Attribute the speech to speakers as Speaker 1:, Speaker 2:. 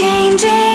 Speaker 1: changing.